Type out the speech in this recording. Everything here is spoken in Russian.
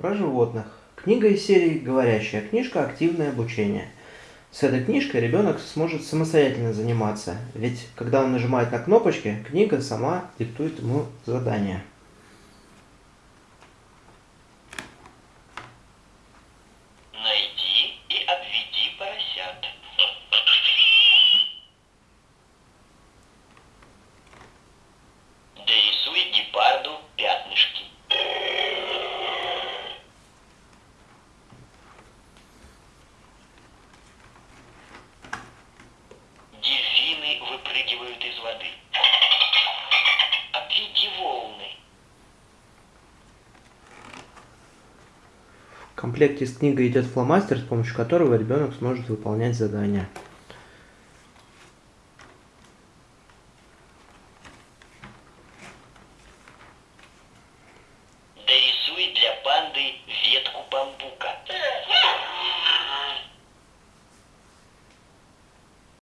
Про животных. Книга из серии «Говорящая книжка. Активное обучение». С этой книжкой ребенок сможет самостоятельно заниматься, ведь когда он нажимает на кнопочки, книга сама диктует ему задание. выпрыгивают из воды. Отведи волны. В комплекте с книгой идет фломастер, с помощью которого ребенок сможет выполнять задания. Дорисуй для панды